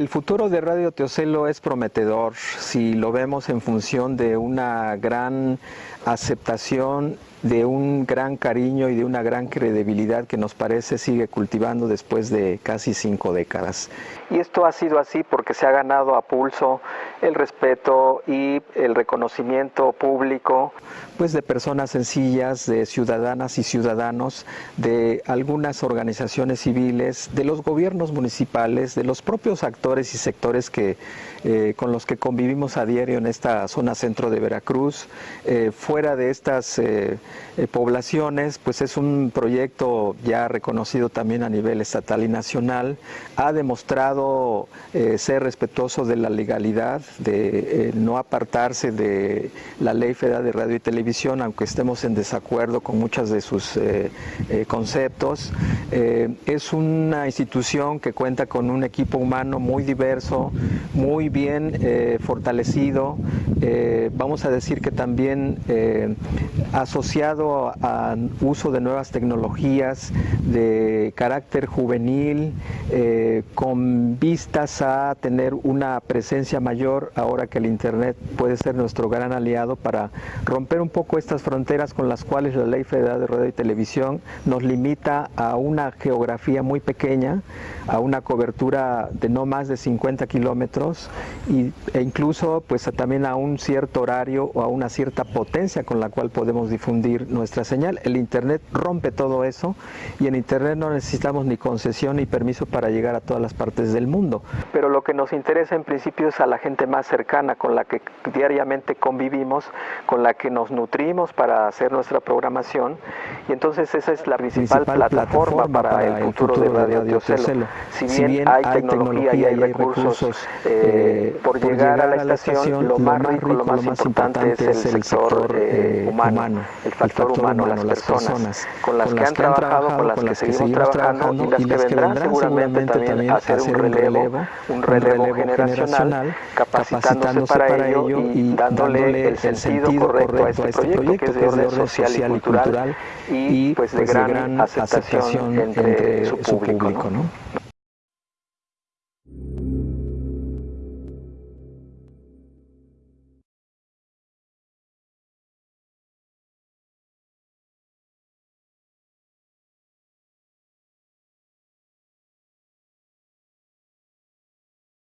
El futuro de Radio Teocelo es prometedor si lo vemos en función de una gran aceptación, de un gran cariño y de una gran credibilidad que nos parece sigue cultivando después de casi cinco décadas. Y esto ha sido así porque se ha ganado a pulso el respeto y el reconocimiento público pues de personas sencillas, de ciudadanas y ciudadanos, de algunas organizaciones civiles, de los gobiernos municipales, de los propios actores y sectores que, eh, con los que convivimos a diario en esta zona centro de Veracruz. Eh, fuera de estas eh, poblaciones, pues es un proyecto ya reconocido también a nivel estatal y nacional. Ha demostrado ser respetuoso de la legalidad, de no apartarse de la Ley Federal de Radio y Televisión, aunque estemos en desacuerdo con muchos de sus eh, eh, conceptos. Eh, es una institución que cuenta con un equipo humano muy diverso, muy bien fortalecido, vamos a decir que también asociado al uso de nuevas tecnologías de carácter juvenil, con vistas a tener una presencia mayor ahora que el Internet puede ser nuestro gran aliado para romper un poco estas fronteras con las cuales la Ley Federal de Radio y Televisión nos limita a una geografía muy pequeña, a una cobertura de no más de 50 kilómetros e incluso pues también a un cierto horario o a una cierta potencia con la cual podemos difundir nuestra señal. El Internet rompe todo eso y en Internet no necesitamos ni concesión ni permiso para llegar a todas las partes del mundo. Pero lo que nos interesa en principio es a la gente más cercana con la que diariamente convivimos, con la que nos nutrimos para hacer nuestra programación y entonces esa es la principal, plataforma, para, el futuro, de Radio Teocelo. Si, bien hay, tecnología y hay recursos, eh, eh, por, llegar, a la estación, lo más rico, lo más importante es el sector eh, humano, el factor humano, las personas, con las que han trabajado, con las que seguimos trabajando y las que vendrán seguramente también a hacer un relevo, un relevo generacional, capacitándose para ello y dándole el sentido correcto a este, este proyecto que es de orden social y cultural y pues de pues, gran aceptación entre su público. ¿no?